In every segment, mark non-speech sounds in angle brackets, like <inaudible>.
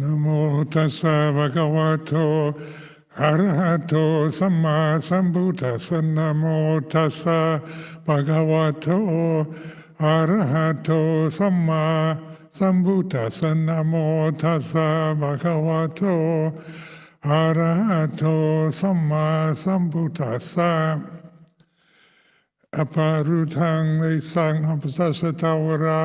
นโมตัสสะภะคะวะโตอะระหะโตสัมมาสัมพุทธัสสะนะโมตัสสะภะคะวะโตอะระหะโตสัมมาสัมพุทธัสสะนะโมตัสสะภะคะวะโตอะระหะโตสัมมาสัมพุทธัสสะอภารุทังในสังอภิสัชตาวรา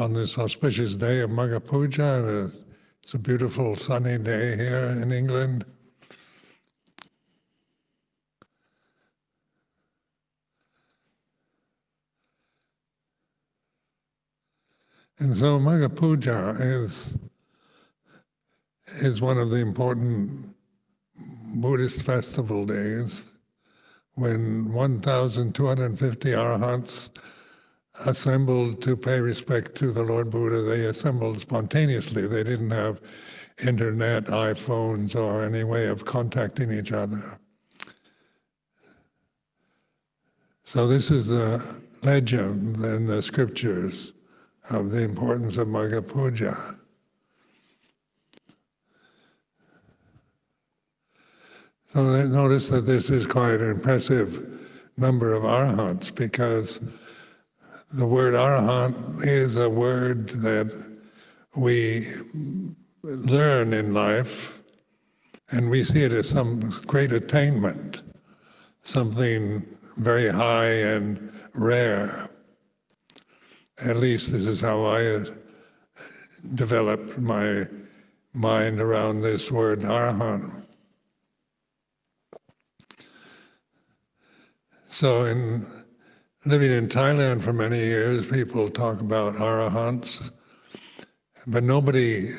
on this auspicious day of Magha Puja. It's a beautiful sunny day here in England. And so Magha Puja is, is one of the important Buddhist festival days when 1,250 arahants assembled to pay respect to the Lord Buddha. They assembled spontaneously. They didn't have internet, iPhones, or any way of contacting each other. So this is the legend in the scriptures of the importance of Magha Puja. So notice that this is quite an impressive number of arhats because the word arahant is a word that we learn in life and we see it as some great attainment, something very high and rare. At least this is how I uh, developed my mind around this word arahant. So in living in Thailand for many years, people talk about arahants, but nobody,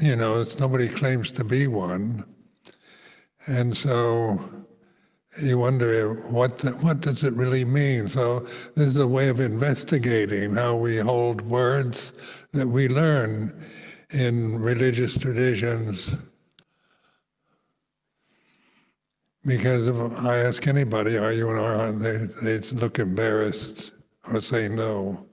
you know, nobody claims to be one. And so you wonder what the, what does it really mean? So this is a way of investigating how we hold words that we learn in religious traditions Because if I ask anybody, are you an arahant, they, they look embarrassed or say no.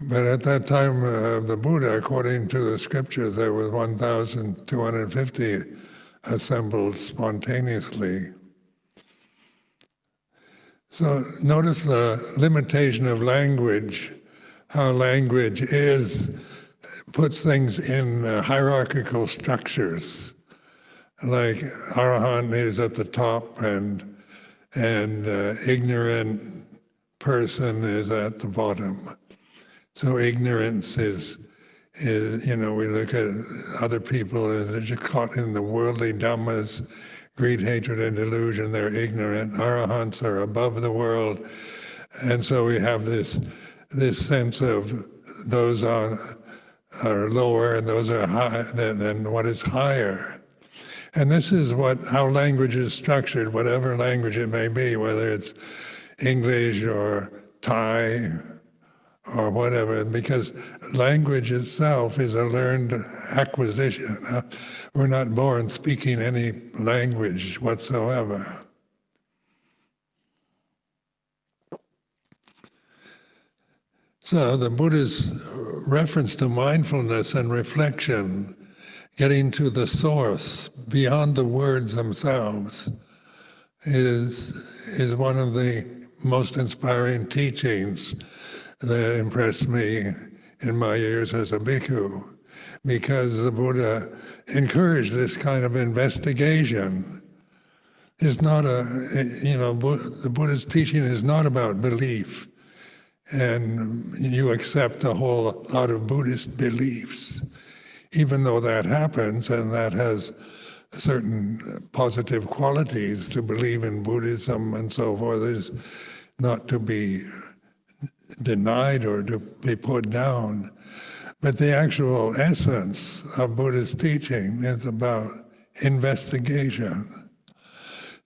But at that time of uh, the Buddha, according to the scriptures, there was 1,250 assembled spontaneously. So notice the limitation of language, how language is puts things in uh, hierarchical structures. Like Arahant is at the top and, and uh, ignorant person is at the bottom. So ignorance is, is, you know, we look at other people as they're just caught in the worldly dhammas, greed, hatred, and delusion, they're ignorant. Arahants are above the world. And so we have this, this sense of those on are lower and those are high than, than what is higher. And this is what how language is structured, whatever language it may be, whether it's English or Thai or whatever, because language itself is a learned acquisition. We're not born speaking any language whatsoever. So the Buddha's reference to mindfulness and reflection, getting to the source beyond the words themselves, is, is one of the most inspiring teachings that impressed me in my years as a bhikkhu, because the Buddha encouraged this kind of investigation. It's not a, you know, the Buddha's teaching is not about belief and you accept a whole lot of Buddhist beliefs. Even though that happens and that has certain positive qualities to believe in Buddhism and so forth is not to be denied or to be put down. But the actual essence of Buddhist teaching is about investigation.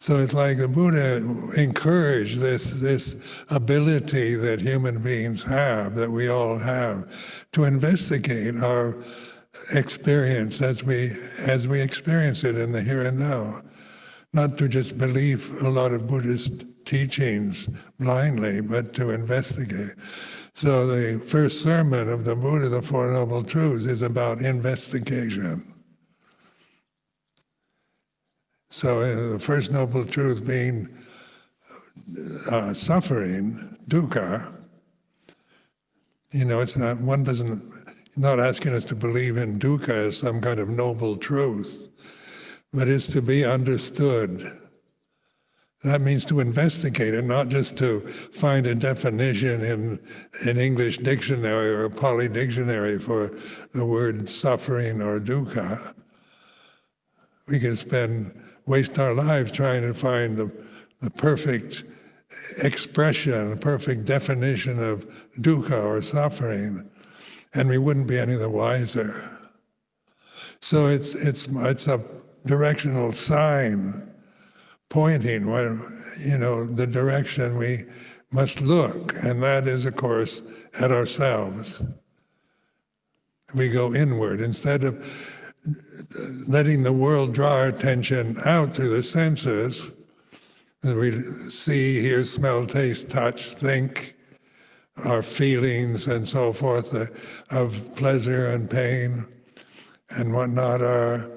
So it's like the Buddha encouraged this, this ability that human beings have, that we all have, to investigate our experience as we, as we experience it in the here and now. Not to just believe a lot of Buddhist teachings blindly, but to investigate. So the first sermon of the Buddha, the Four Noble Truths, is about investigation. So uh, the first noble truth being uh, suffering, dukkha, you know, it's not, one doesn't, not asking us to believe in dukkha as some kind of noble truth, but it's to be understood. That means to investigate it, not just to find a definition in an English dictionary or a Pali dictionary for the word suffering or dukkha. We can spend waste our lives trying to find the, the perfect expression, the perfect definition of dukkha or suffering, and we wouldn't be any the wiser. So it's, it's, it's a directional sign pointing where, you know, the direction we must look, and that is, of course, at ourselves. We go inward instead of letting the world draw our attention out through the senses. That we see, hear, smell, taste, touch, think, our feelings and so forth uh, of pleasure and pain and whatnot are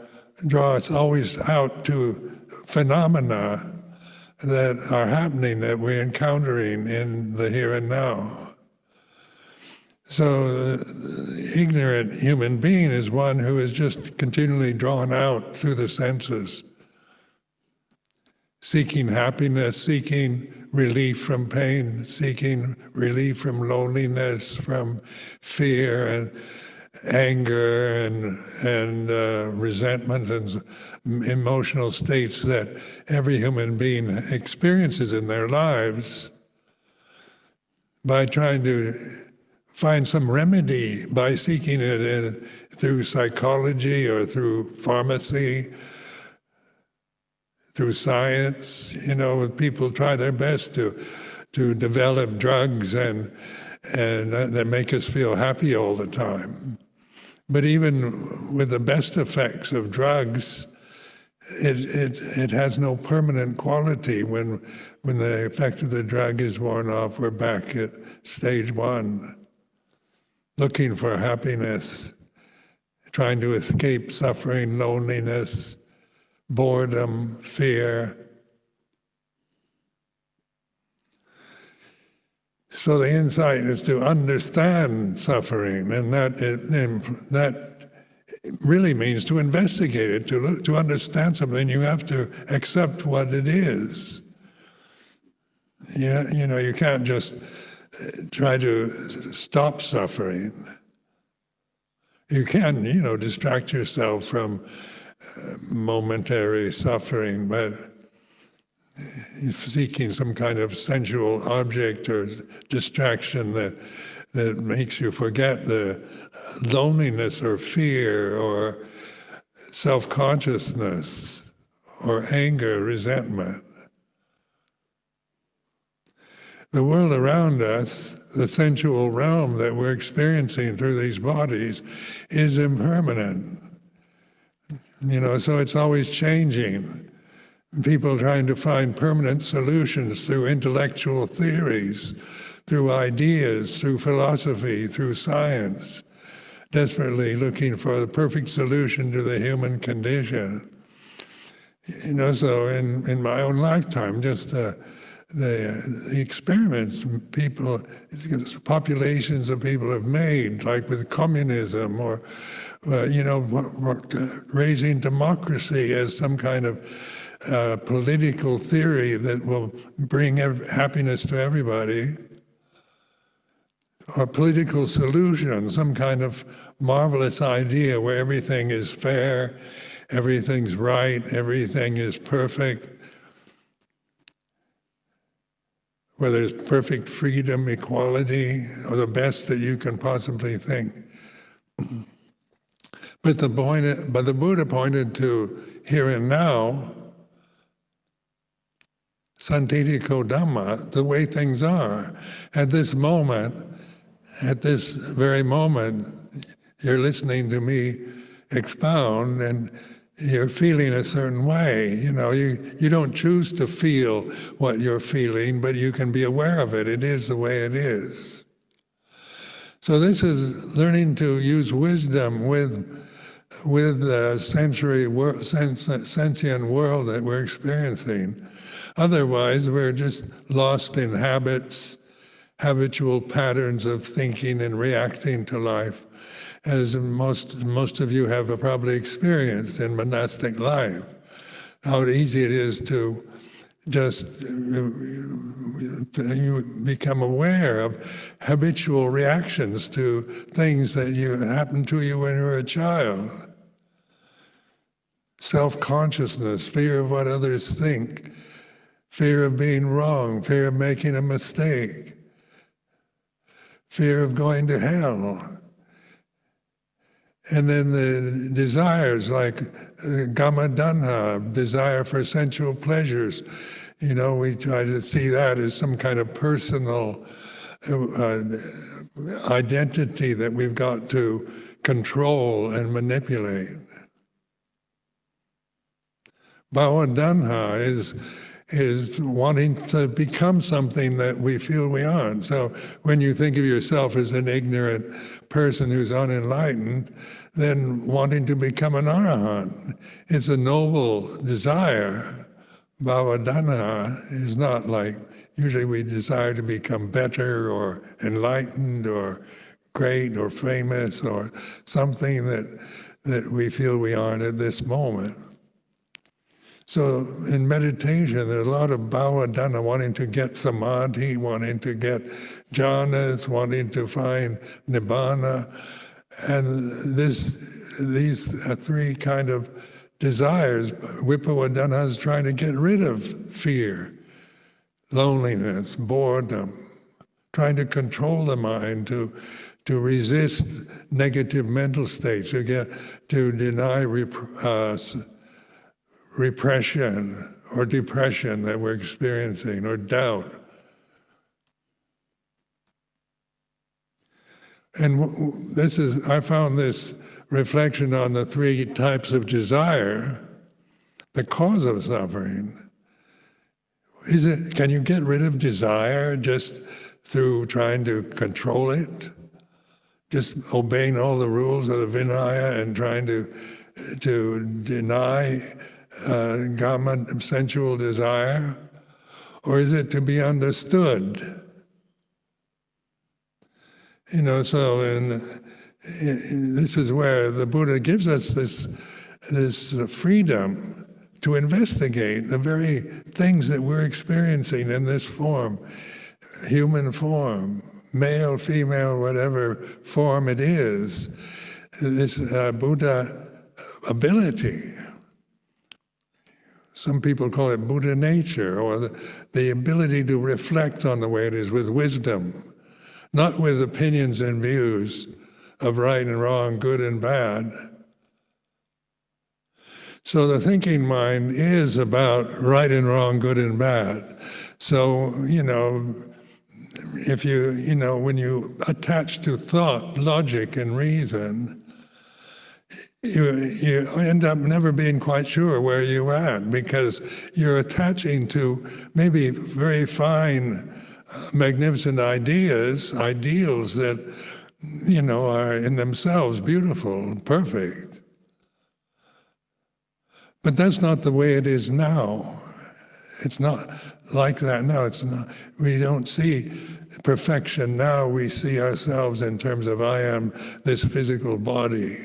draw us always out to phenomena that are happening that we're encountering in the here and now. So the ignorant human being is one who is just continually drawn out through the senses, seeking happiness, seeking relief from pain, seeking relief from loneliness, from fear and anger and, and uh, resentment and emotional states that every human being experiences in their lives by trying to find some remedy by seeking it in, through psychology or through pharmacy, through science. You know, people try their best to to develop drugs and and that make us feel happy all the time. But even with the best effects of drugs, it, it, it has no permanent quality. When, when the effect of the drug is worn off, we're back at stage one looking for happiness, trying to escape suffering, loneliness, boredom, fear. So the insight is to understand suffering, and that that really means to investigate it. To look, to understand something, you have to accept what it is. Yeah, you know, you can't just try to stop suffering. You can, you know, distract yourself from uh, momentary suffering, but seeking some kind of sensual object or distraction that that makes you forget the loneliness or fear or self-consciousness or anger, resentment. The world around us, the sensual realm that we're experiencing through these bodies, is impermanent. You know, so it's always changing. People trying to find permanent solutions through intellectual theories, through ideas, through philosophy, through science, desperately looking for the perfect solution to the human condition. You know, so in, in my own lifetime, just uh, the, the experiments people, populations of people have made, like with communism or, uh, you know, raising democracy as some kind of uh, political theory that will bring happiness to everybody, or political solution, some kind of marvelous idea where everything is fair everything's right, everything is perfect, where there's perfect freedom, equality, or the best that you can possibly think. But the point, but the Buddha pointed to here and now, Sanditthiko Dhamma, the way things are. At this moment, at this very moment, you're listening to me expound and you're feeling a certain way. You know, you, you don't choose to feel what you're feeling, but you can be aware of it. It is the way it is. So this is learning to use wisdom with with the sensory wor- sens- sentient world that we're experiencing. Otherwise, we're just lost in habits, habitual patterns of thinking and reacting to life as most, most of you have probably experienced in monastic life, how easy it is to just uh, you become aware of habitual reactions to things that you happened to you when you were a child. Self-consciousness, fear of what others think, fear of being wrong, fear of making a mistake, fear of going to hell. And then the desires like uh, desire for sensual pleasures. You know, we try to see that as some kind of personal uh, identity that we've got to control and manipulate. Bhava tanha is is wanting to become something that we feel we aren't. So when you think of yourself as an ignorant person who's unenlightened, then wanting to become an arahant. It's a noble desire. Bhava tanha is not like, usually we desire to become better or enlightened or great or famous or something that, that we feel we aren't at this moment. So in meditation, there's a lot of bhava tanha, wanting to get samadhi, wanting to get jhanas, wanting to find nibbana. And this, these three kind of desires, Vibhava tanha is trying to get rid of fear, loneliness, boredom, trying to control the mind, to to resist negative mental states, to get to deny uh, repression or depression that we're experiencing or doubt. And this is, I found this reflection on the three types of desire, the cause of suffering. Is it, can you get rid of desire just through trying to control it? Just obeying all the rules of the Vinaya and trying to, to deny uh, kama, sensual desire, or is it to be understood? You know, so in, in, this is where the Buddha gives us this, this freedom to investigate the very things that we're experiencing in this form, human form, male, female, whatever form it is, this uh, Buddha ability some people call it Buddha nature, or the, the ability to reflect on the way it is with wisdom, not with opinions and views of right and wrong, good and bad. So the thinking mind is about right and wrong, good and bad. So, you know, if you, you know, when you attach to thought, logic, and reason, you, you end up never being quite sure where you're at because you're attaching to maybe very fine, uh, magnificent ideas, ideals that, you know, are in themselves beautiful, perfect. But that's not the way it is now. It's not like that now. It's not, we don't see perfection now. We see ourselves in terms of I am this physical body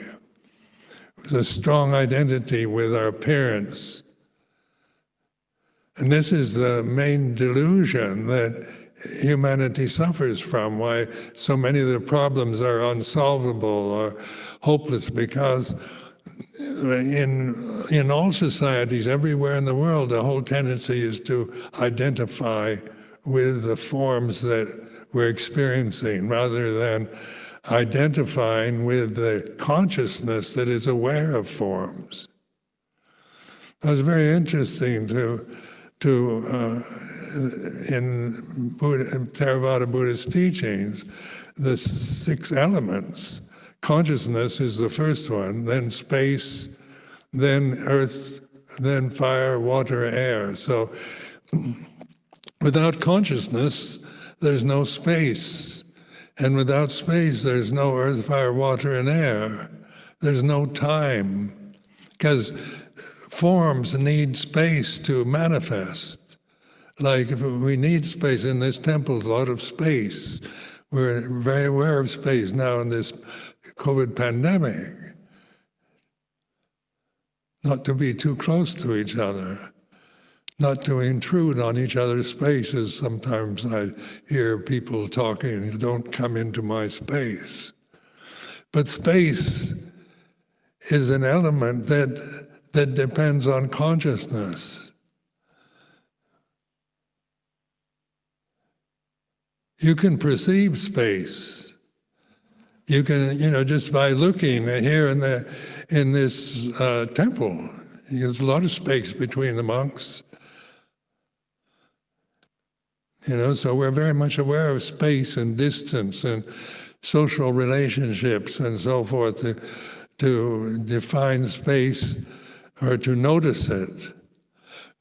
a strong identity with our parents. And this is the main delusion that humanity suffers from, why so many of the problems are unsolvable or hopeless, because in, in all societies everywhere in the world, the whole tendency is to identify with the forms that we're experiencing rather than identifying with the consciousness that is aware of forms. It was very interesting to, to uh, in Buddha, Theravada Buddhist teachings, the six elements. Consciousness is the first one, then space, then earth, then fire, water, air. So <clears throat> without consciousness, there's no space. And without space, there's no earth, fire, water, and air. There's no time. Because forms need space to manifest. Like we need space in this temple, a lot of space. We're very aware of space now in this COVID pandemic. Not to be too close to each other not to intrude on each other's spaces. Sometimes I hear people talking, don't come into my space. But space is an element that, that depends on consciousness. You can perceive space. You can, you know, just by looking here in the in this uh, temple, there's a lot of space between the monks. You know, so we're very much aware of space and distance and social relationships and so forth to, to define space or to notice it.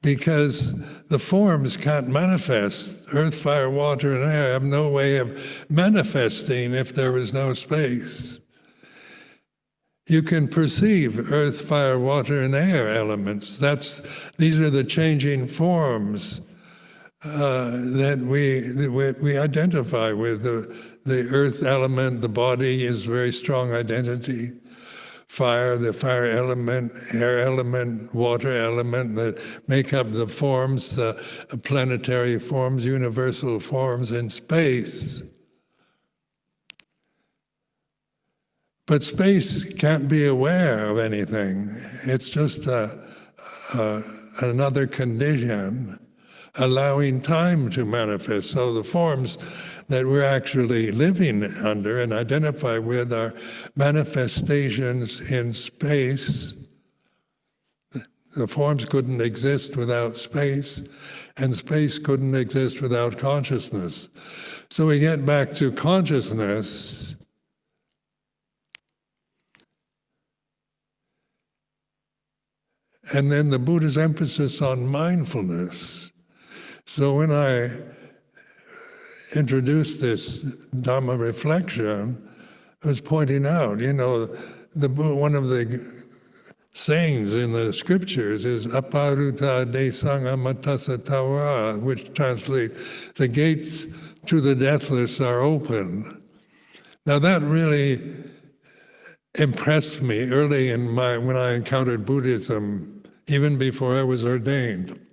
Because the forms can't manifest. Earth, fire, water, and air have no way of manifesting if there is no space. You can perceive earth, fire, water, and air elements. That's, these are the changing forms uh, that we, we, we identify with. The, the earth element, the body is very strong identity. Fire, the fire element, air element, water element that make up the forms, the planetary forms, universal forms in space. But space can't be aware of anything. It's just a, a, another condition allowing time to manifest. So the forms that we're actually living under and identify with are manifestations in space. The forms couldn't exist without space, and space couldn't exist without consciousness. So we get back to consciousness. And then the Buddha's emphasis on mindfulness. So when I introduced this Dhamma reflection, I was pointing out, you know, the, one of the sayings in the scriptures is aparuta tesam amatassa which translate, the gates to the deathless are open. Now that really impressed me early in my, when I encountered Buddhism, even before I was ordained.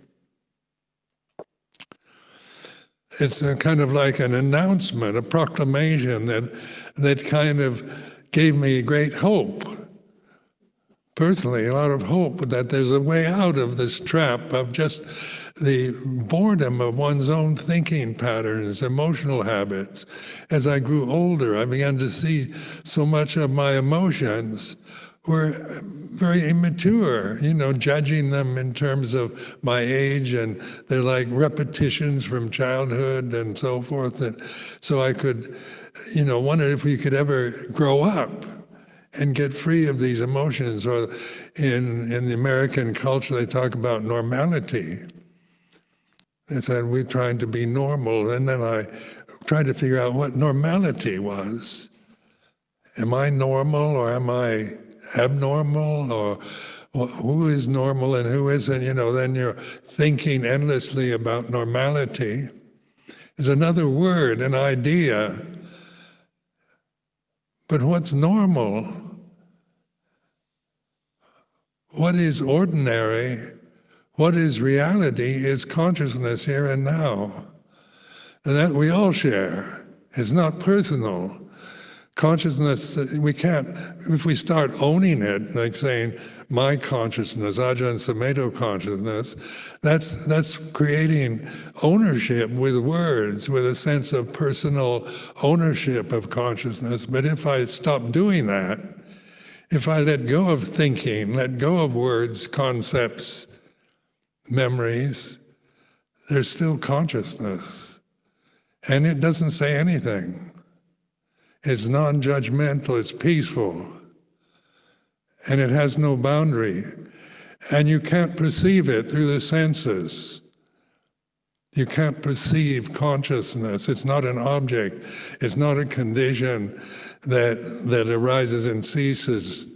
It's a kind of like an announcement, a proclamation that that kind of gave me great hope. Personally, a lot of hope that there's a way out of this trap of just the boredom of one's own thinking patterns, emotional habits. As I grew older, I began to see so much of my emotions were very immature, you know, judging them in terms of my age, and they're like repetitions from childhood and so forth. And so I could, you know, wonder if we could ever grow up and get free of these emotions. Or in, in the American culture, they talk about normality. They said, we're trying to be normal. And then I tried to figure out what normality was. Am I normal or am I abnormal or who is normal and who isn't, you know, then you're thinking endlessly about normality. Is another word, an idea. But what's normal? What is ordinary? What is reality is consciousness here and now. And that we all share. It's not personal. Consciousness, we can't, if we start owning it, like saying, my consciousness, Ajahn Sumedho consciousness, that's, that's creating ownership with words, with a sense of personal ownership of consciousness. But if I stop doing that, if I let go of thinking, let go of words, concepts, memories, there's still consciousness. And it doesn't say anything. It's non-judgmental, it's peaceful, and it has no boundary. And you can't perceive it through the senses. You can't perceive consciousness. It's not an object. It's not a condition that, that arises and ceases.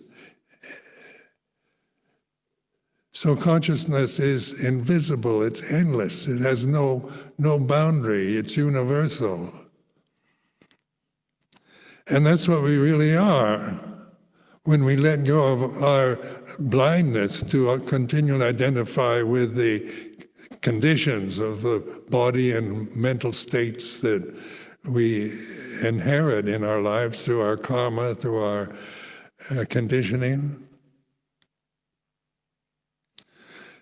So consciousness is invisible, it's endless, it has no, no boundary, it's universal. And that's what we really are when we let go of our blindness to continually identify with the conditions of the body and mental states that we inherit in our lives through our karma, through our uh, conditioning.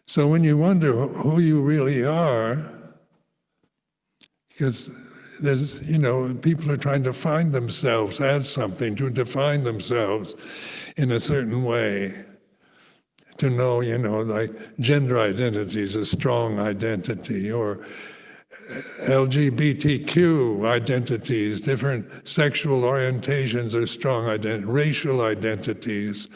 So when you wonder who you really are, because there's, you know, people are trying to find themselves as something, to define themselves in a certain way. To know, you know, like gender identity is a strong identity, or LGBTQ identities, different sexual orientations are strong identities, racial identities,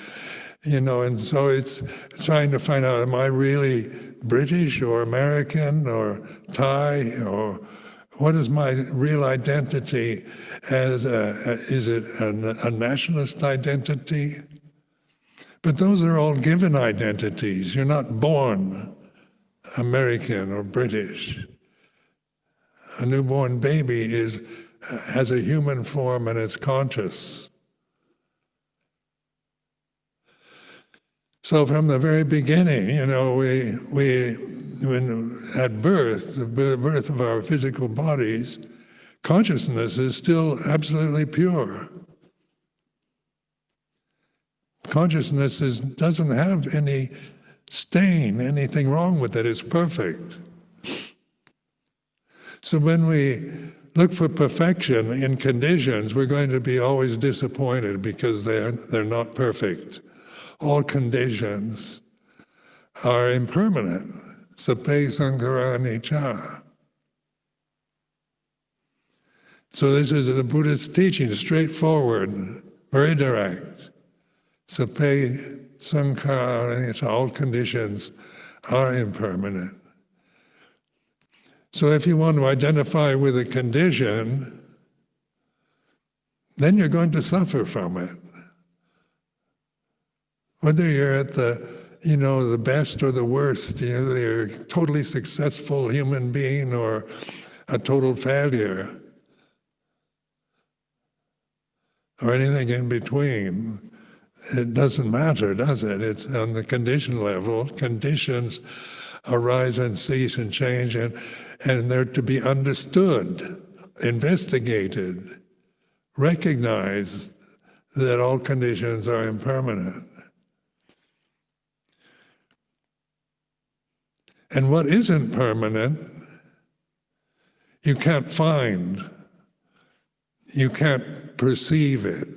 you know, and so it's trying to find out, am I really British or American or Thai or what is my real identity? As a, is it a, a nationalist identity? But those are all given identities. You're not born American or British. A newborn baby is, has a human form and it's conscious. So from the very beginning, you know, we, we when at birth, the birth of our physical bodies, consciousness is still absolutely pure. Consciousness is, doesn't have any stain, anything wrong with it, it's perfect. So when we look for perfection in conditions, we're going to be always disappointed because they're, they're not perfect. All conditions are impermanent. Sabbe Sankhara Anicca. So this is the Buddhist teaching, straightforward, very direct. Sabbe Sankhara Anicca, all conditions are impermanent. So if you want to identify with a condition, then you're going to suffer from it. Whether you're at the you know, the best or the worst. You know, they're a totally successful human being or a total failure or anything in between. It doesn't matter, does it? It's on the condition level. Conditions arise and cease and change, and, and they're to be understood, investigated, recognized that all conditions are impermanent. And what isn't permanent, you can't find. You can't perceive it.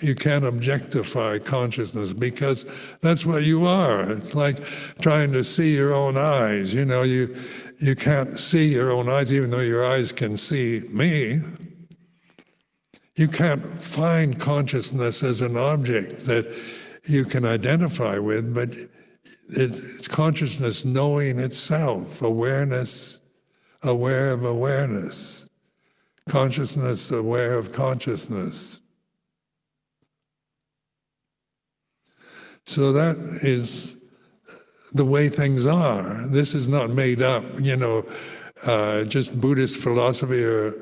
You can't objectify consciousness because that's what you are. It's like trying to see your own eyes. You know, you, you can't see your own eyes even though your eyes can see me. You can't find consciousness as an object that you can identify with, but it's consciousness knowing itself, awareness, aware of awareness, consciousness aware of consciousness. So that is the way things are. This is not made up, you know, uh, just Buddhist philosophy or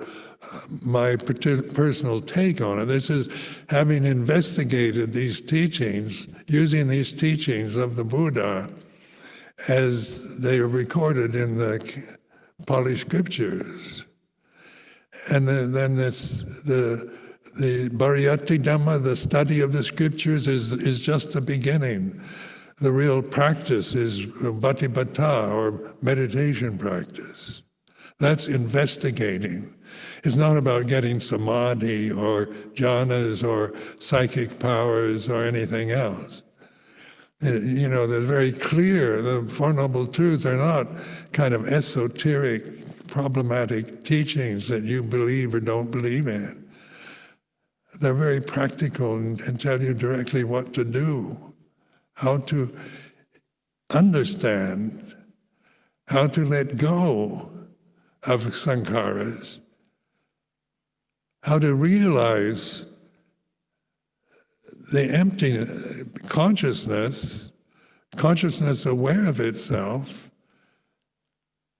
my personal take on it. This is having investigated these teachings, using these teachings of the Buddha as they are recorded in the Pali scriptures. And then, then this, the, the Pariyatti Dhamma, the study of the scriptures, is, is just the beginning. The real practice is patipatti, or meditation practice. That's investigating. It's not about getting samadhi or jhanas or psychic powers or anything else. Uh, you know, they're very clear. The Four Noble Truths are not kind of esoteric, problematic teachings that you believe or don't believe in. They're very practical and, and tell you directly what to do, how to understand, how to let go of sankharas, how to realize the empty consciousness, consciousness aware of itself,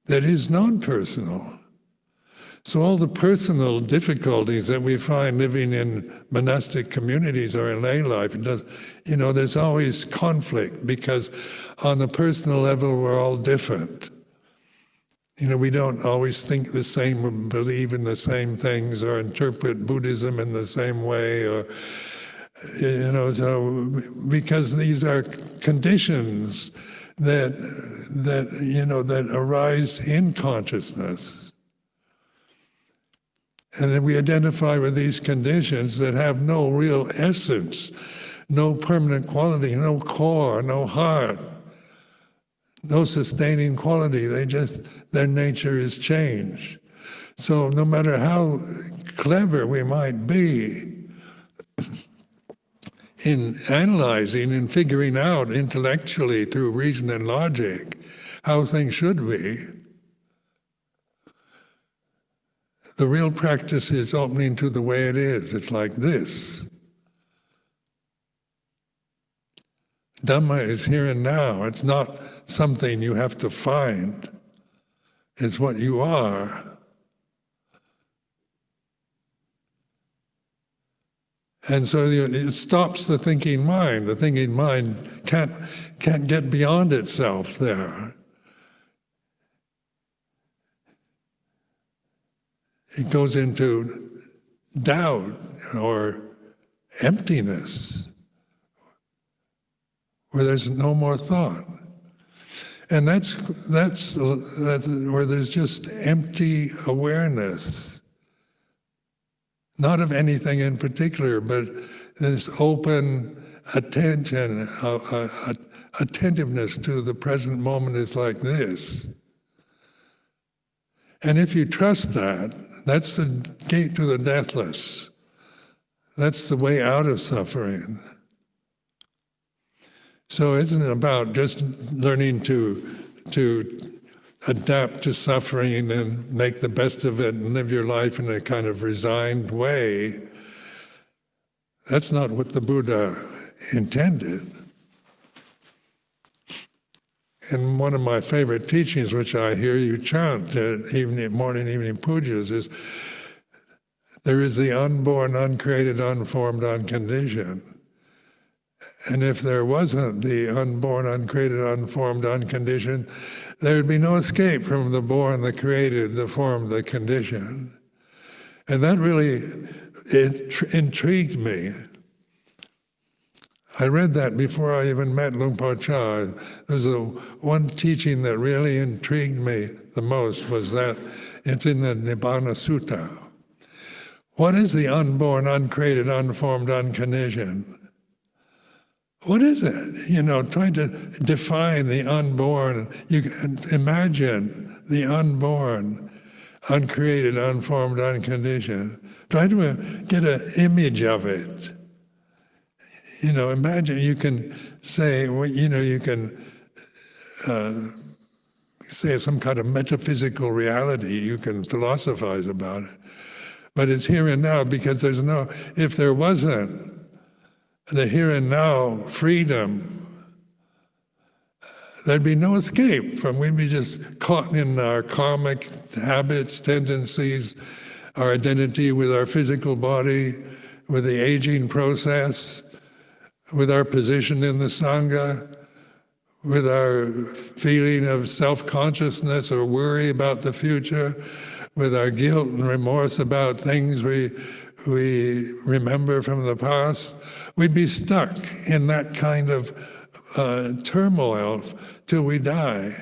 that is non-personal. So all the personal difficulties that we find living in monastic communities or in lay life, does, you know, there's always conflict because on the personal level we're all different. You know, we don't always think the same, believe in the same things, or interpret Buddhism in the same way, or you know, so because these are conditions that that you know that arise in consciousness. And then we identify with these conditions that have no real essence, no permanent quality, no core, no heart, no sustaining quality. They just, their nature is change. So no matter how clever we might be, in analyzing and figuring out intellectually through reason and logic how things should be. The real practice is opening to the way it is. It's like this. Dhamma is here and now. It's not something you have to find. It's what you are. And so it stops the thinking mind. The thinking mind can't, can't get beyond itself there. It goes into doubt or emptiness, where there's no more thought. And that's, that's, where there's just empty awareness not of anything in particular, but this open attention, uh, uh, attentiveness to the present moment is like this. And if you trust that, that's the gate to the deathless. That's the way out of suffering. So isn't it about just learning to, to adapt to suffering and make the best of it and live your life in a kind of resigned way, that's not what the Buddha intended. And one of my favorite teachings, which I hear you chant at evening, morning, evening pujas, is there is the unborn, uncreated, unformed, unconditioned. And if there wasn't the unborn, uncreated, unformed, unconditioned, there would be no escape from the born, the created, the formed, the conditioned. And that really intrigued me. I read that before I even met Luang Por Chah. There's a one teaching that really intrigued me the most was that it's in the Nibbana Sutta. What is the unborn, uncreated, unformed, unconditioned? What is it? You know, trying to define the unborn. You can imagine the unborn, uncreated, unformed, unconditioned. Try to get an image of it. You know, imagine you can say, you know, you can uh, say some kind of metaphysical reality. You can philosophize about it. But it's here and now because there's no, if there wasn't, the here and now freedom, there'd be no escape from, we'd be just caught in our karmic habits, tendencies, our identity with our physical body, with the aging process, with our position in the Sangha, with our feeling of self-consciousness or worry about the future, with our guilt and remorse about things we we remember from the past, we'd be stuck in that kind of uh, turmoil till we die.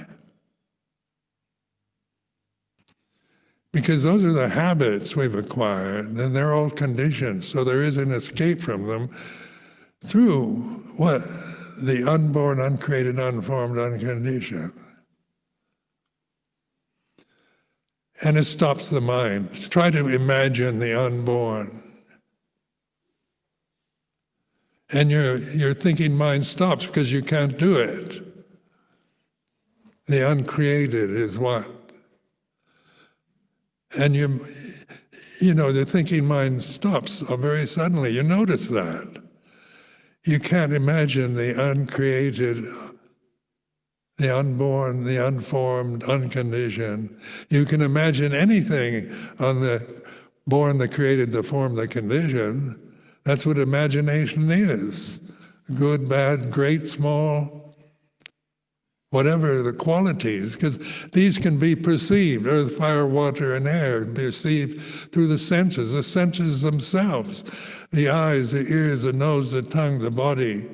Because those are the habits we've acquired, and they're all conditions, so there is an escape from them through what? The unborn, uncreated, unformed, unconditioned. And it stops the mind. Try to imagine the unborn. And your, your thinking mind stops because you can't do it. The uncreated is what? And you, you know, the thinking mind stops very suddenly. You notice that. You can't imagine the uncreated, the unborn, the unformed, unconditioned. You can imagine anything on the born, the created, the formed, the conditioned. That's what imagination is. Good, bad, great, small, whatever the qualities, because these can be perceived, earth, fire, water, and air, perceived through the senses, the senses themselves, the eyes, the ears, the nose, the tongue, the body,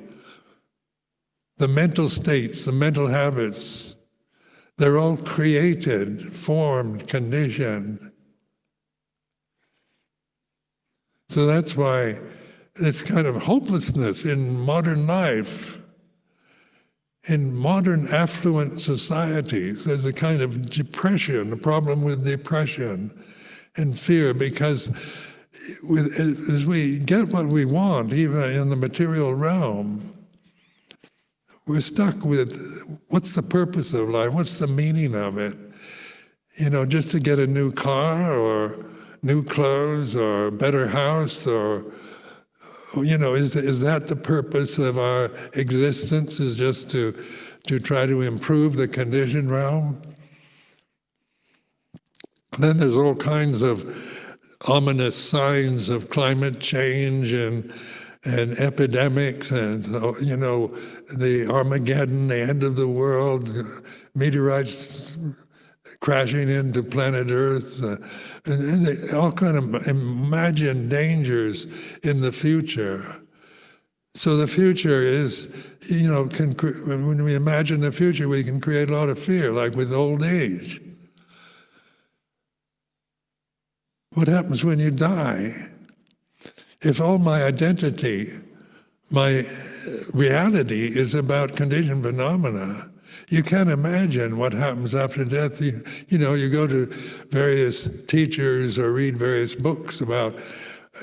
the mental states, the mental habits, they're all created, formed, conditioned. So that's why it's kind of hopelessness in modern life in modern affluent societies, there's a kind of depression, a problem with depression and fear, because with, as we get what we want, even in the material realm, we're stuck with what's the purpose of life? What's the meaning of it? You know, just to get a new car or new clothes or a better house or you know, is, is that the purpose of our existence, is just to, to try to improve the conditioned realm? Then there's all kinds of ominous signs of climate change and and epidemics and you know the Armageddon, the end of the world, meteorites crashing into planet Earth, uh, and, and all kind of imagined dangers in the future. So the future is, you know, can, when we imagine the future, we can create a lot of fear, like with old age. What happens when you die? If all my identity, my reality is about conditioned phenomena, you can't imagine what happens after death. You, you know, you go to various teachers or read various books about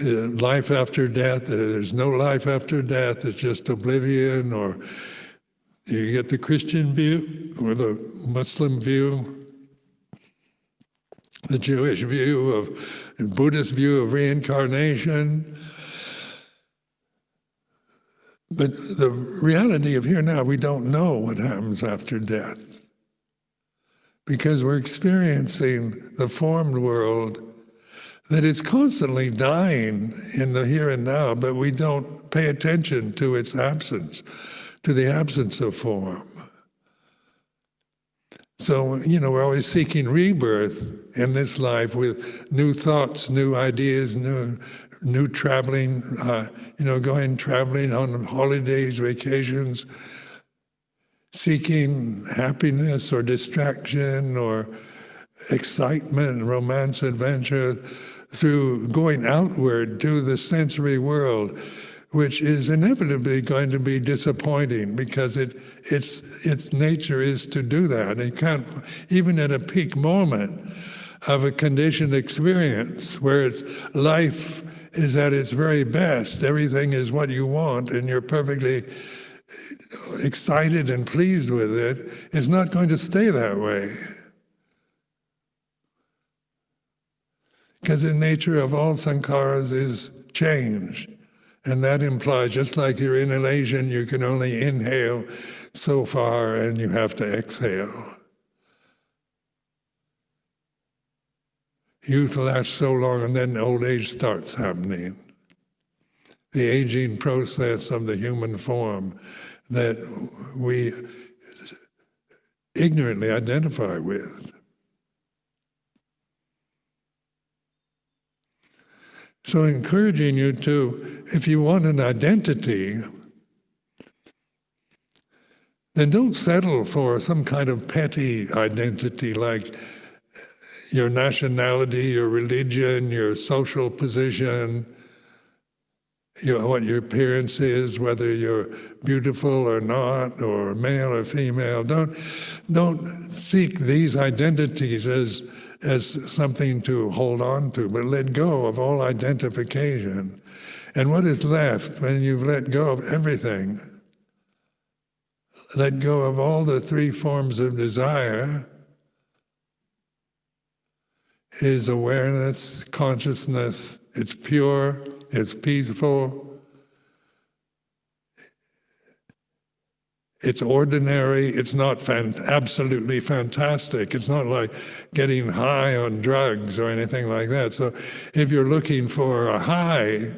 uh, life after death. There's no life after death. It's just oblivion. Or you get the Christian view or the Muslim view, the Jewish view of, Buddhist view of reincarnation. But the reality of here and now, we don't know what happens after death because we're experiencing the formed world that is constantly dying in the here and now, but we don't pay attention to its absence, to the absence of form. So, you know, we're always seeking rebirth in this life with new thoughts, new ideas, new new traveling, uh, you know, going traveling on holidays, vacations, seeking happiness or distraction or excitement, romance, adventure through going outward to the sensory world, which is inevitably going to be disappointing because it, its, its nature is to do that. It can't, even at a peak moment of a conditioned experience where it's life is at its very best. Everything is what you want, and you're perfectly excited and pleased with it. It's not going to stay that way. Because the nature of all sankharas is change. And that implies, just like your inhalation, you can only inhale so far and you have to exhale. Youth lasts so long and then old age starts happening. The aging process of the human form that we ignorantly identify with. So encouraging you to, if you want an identity, then don't settle for some kind of petty identity like your nationality, your religion, your social position, you know, what your appearance is, whether you're beautiful or not, or male or female. Don't, don't seek these identities as, as something to hold on to, but let go of all identification. And what is left when you've let go of everything? Let go of all the three forms of desire is awareness, consciousness. It's pure, it's peaceful, it's ordinary, it's not fan absolutely fantastic. It's not like getting high on drugs or anything like that. So if you're looking for a high,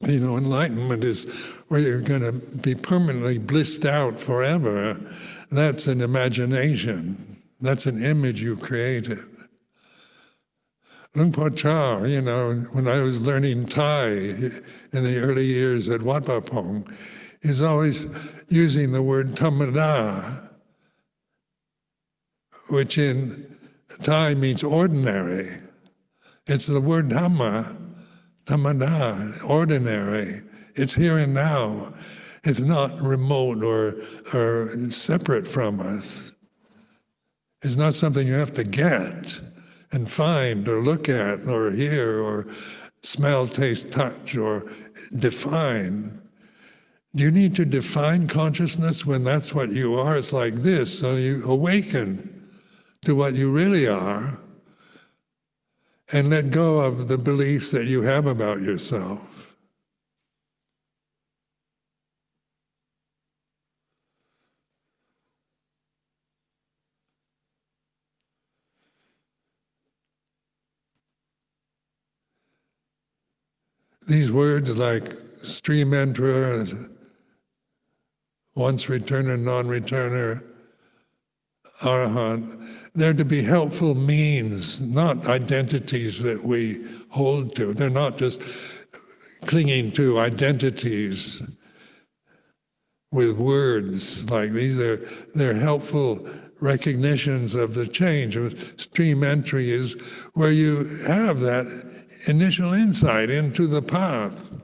you know, enlightenment is where you're going to be permanently blissed out forever. That's an imagination. That's an image you created. Luang Por Chah, you know, when I was learning Thai in the early years at Wat Pong, is always using the word tamada, which in Thai means ordinary. It's the word dhamma, tamada, ordinary. It's here and now. It's not remote or, or separate from us. It's not something you have to get and find or look at or hear or smell, taste, touch or define. You need to define consciousness when that's what you are? It's like this. So you awaken to what you really are and let go of the beliefs that you have about yourself. These words like stream enterer, once returner, non-returner, arahant, they're to be helpful means, not identities that we hold to. They're not just clinging to identities with words like these. They're, they're helpful recognitions of the change. Stream entry is where you have that initial insight into the path,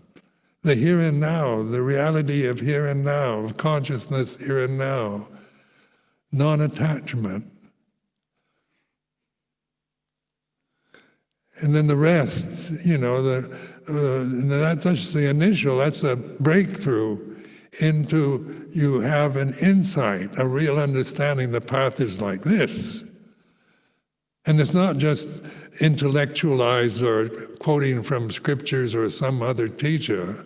the here and now, the reality of here and now, of consciousness here and now, non-attachment. And then the rest, you know, the, uh, that's the initial, that's a breakthrough into you have an insight, a real understanding the path is like this. And it's not just intellectualized or quoting from scriptures or some other teacher,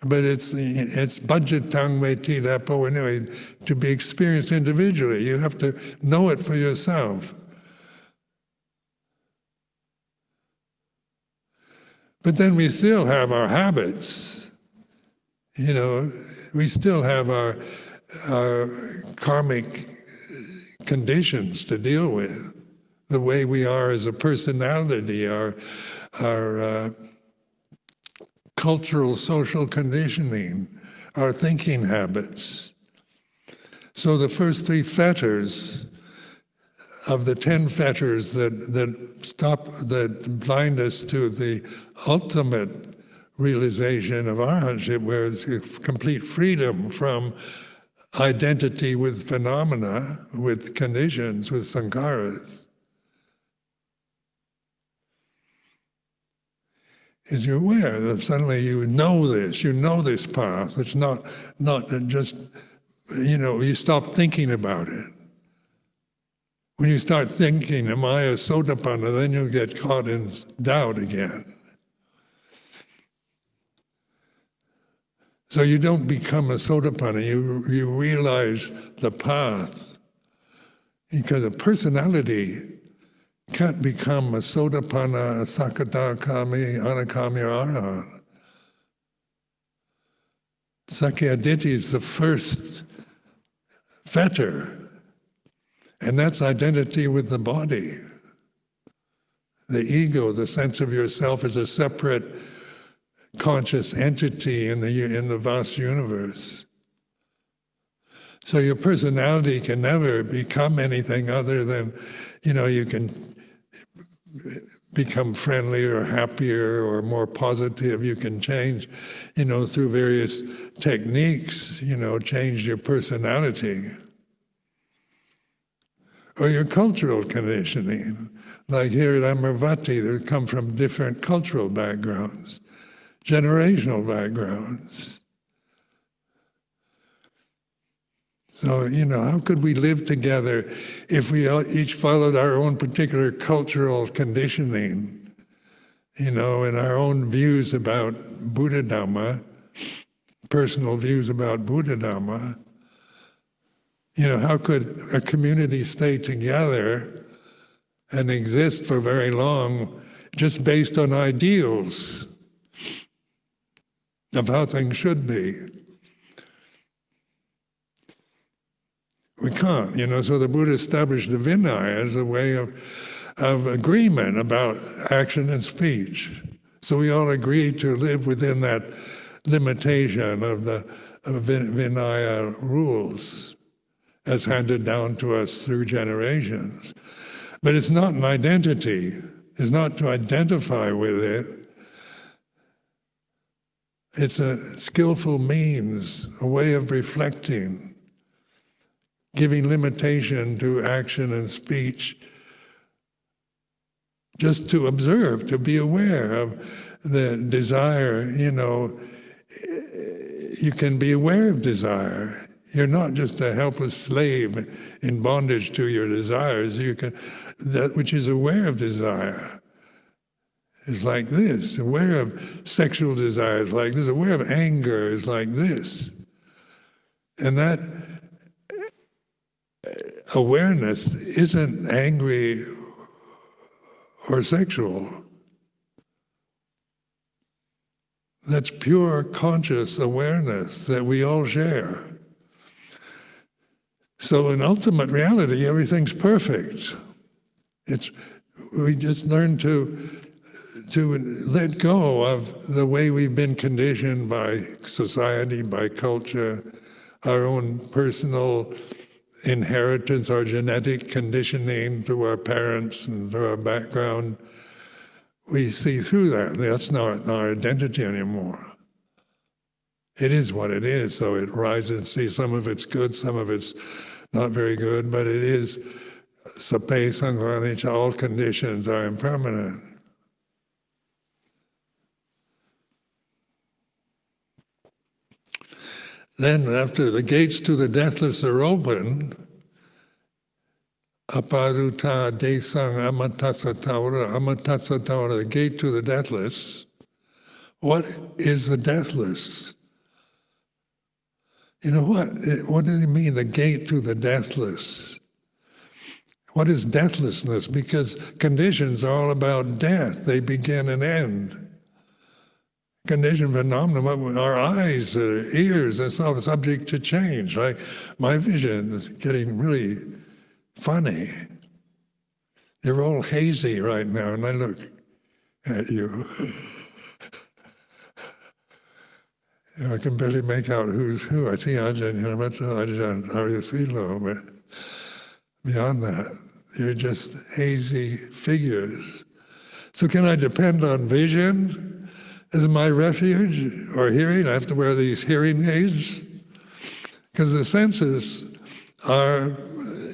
but it's it's budget tang me ti po oh, anyway to be experienced individually. You have to know it for yourself. But then we still have our habits. You know, we still have our, our karmic conditions to deal with the way we are as a personality, our, our uh, cultural social conditioning, our thinking habits. So the first three fetters of the ten fetters that, that stop, that blind us to the ultimate realization of arhatship, where it's complete freedom from identity with phenomena, with conditions, with sankharas. Is you're aware that suddenly you know this, you know this path. It's not, not just, you know, you stop thinking about it. When you start thinking, am I a sotapanna, then you'll get caught in doubt again. So you don't become a sotapanna, you, you realize the path. Because a personality can't become a sotapanna, a sakadagami, anagami, or arahant. Sakkayaditthi is the first fetter, and that's identity with the body. The ego, the sense of yourself as a separate conscious entity in the, in the vast universe. So your personality can never become anything other than, you know, you can become friendlier or happier or more positive. You can change, you know, through various techniques, you know, change your personality. Or your cultural conditioning. Like here at Amaravati, they come from different cultural backgrounds, generational backgrounds. So, you know, how could we live together if we each followed our own particular cultural conditioning, you know, and our own views about Buddha Dhamma, personal views about Buddha Dhamma? You know, how could a community stay together and exist for very long just based on ideals of how things should be? We can't, you know, so the Buddha established the Vinaya as a way of, of agreement about action and speech. So we all agree to live within that limitation of the of Vinaya rules as handed down to us through generations. But it's not an identity. It's not to identify with it. It's a skillful means, a way of reflecting giving limitation to action and speech, just to observe, to be aware of the desire, you know, you can be aware of desire. You're not just a helpless slave in bondage to your desires. You can, that which is aware of desire is like this, aware of sexual desires like this, aware of anger is like this. And that awareness isn't angry or sexual. That's pure conscious awareness that we all share. So in ultimate reality, everything's perfect. It's, we just learn to, to let go of the way we've been conditioned by society, by culture, our own personal inheritance, our genetic conditioning through our parents and through our background, we see through that. That's not our identity anymore. It is what it is, so it rises and sees some of it's good, some of it's not very good, but it is sabbe sankhara anicca, all conditions are impermanent. Then, after the gates to the deathless are open, aparuta desang amatasatavara, amatassa dvara, the gate to the deathless. What is the deathless? You know what? What does it mean, the gate to the deathless? What is deathlessness? Because conditions are all about death. They begin and end conditioned phenomena, our eyes, uh, ears, and so subject to change. Like my vision is getting really funny. You're all hazy right now, and I look at you. <laughs> I can barely make out who's who. I see Ajahn Hiramato, Ajahn Aryasilo, but beyond that, you're just hazy figures. So can I depend on vision? Is my refuge or hearing. I have to wear these hearing aids because the senses are,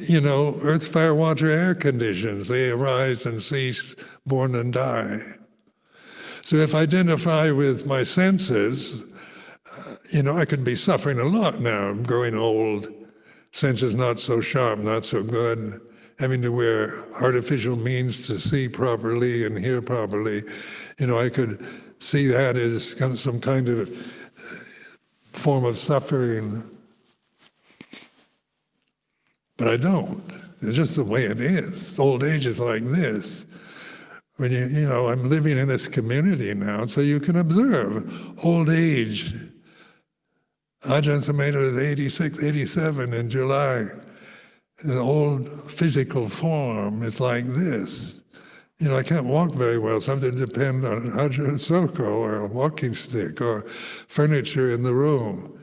you know, earth, fire, water, air conditions. They arise and cease, born and die. So if I identify with my senses, you know, I could be suffering a lot now. I'm growing old, senses not so sharp, not so good, having to wear artificial means to see properly and hear properly. You know, I could see that as some kind of form of suffering. But I don't. It's just the way it is. Old age is like this. When you, you know, I'm living in this community now, so you can observe old age. Ajahn Sumedho is 86, 87 in July. The old physical form is like this. You know, I can't walk very well, so I have to depend on Ajahn Soko or a walking stick or furniture in the room.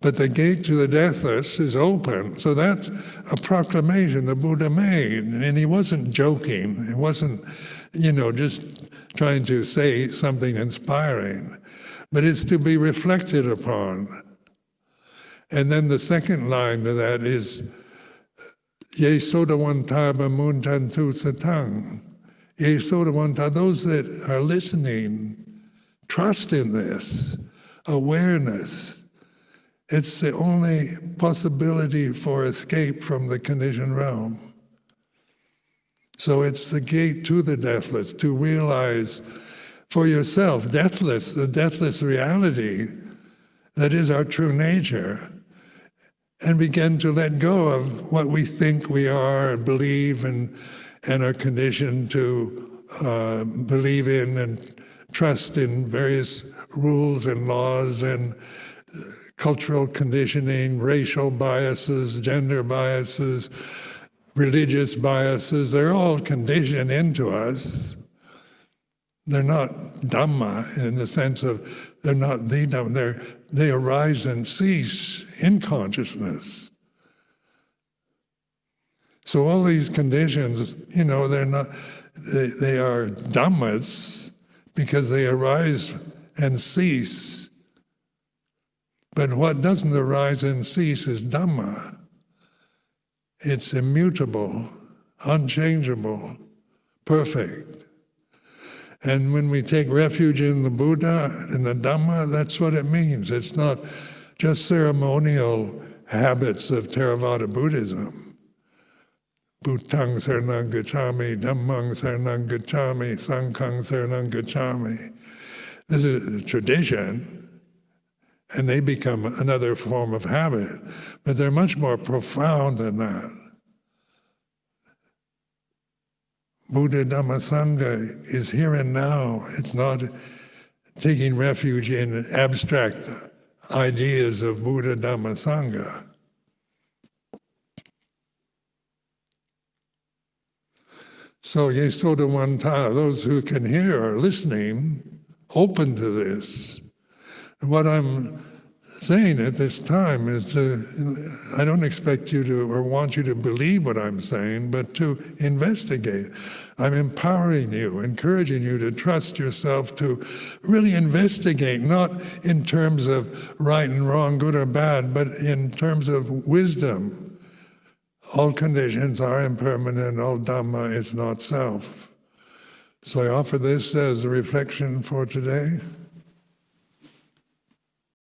But the gate to the deathless is open. So that's a proclamation the Buddha made. And he wasn't joking. He wasn't, you know, just trying to say something inspiring. But it's to be reflected upon. And then the second line to that is, Ye sotavanta pamuncantu saddham. Ye sotavanta, those that are listening, trust in this, awareness, it's the only possibility for escape from the conditioned realm. So it's the gate to the deathless, to realize for yourself, deathless, the deathless reality that is our true nature, and begin to let go of what we think we are and believe and, and are conditioned to uh, believe in and trust in various rules and laws and cultural conditioning, racial biases, gender biases, religious biases, they're all conditioned into us. They're not Dhamma in the sense of they're not the Dhamma, they're, they arise and cease in consciousness. So all these conditions, you know, they're not, they, they are Dhammas because they arise and cease but what doesn't arise and cease is Dhamma. It's immutable, unchangeable, perfect. And when we take refuge in the Buddha and the Dhamma, that's what it means. It's not just ceremonial habits of Theravada Buddhism. Buddhang Saranang Gacchami, Dhammang Saranang Gacchami, Sanghang. This is a tradition, and they become another form of habit. But they're much more profound than that. Buddha Dhamma Sangha is here and now. It's not taking refuge in abstract ideas of Buddha Dhamma Sangha. So Ye sotavanta, those who can hear are listening, open to this. And What I'm saying at this time is to, I don't expect you to or want you to believe what I'm saying, but to investigate. I'm empowering you, encouraging you to trust yourself to really investigate, not in terms of right and wrong, good or bad, but in terms of wisdom. All conditions are impermanent, all Dhamma is not self. So I offer this as a reflection for today.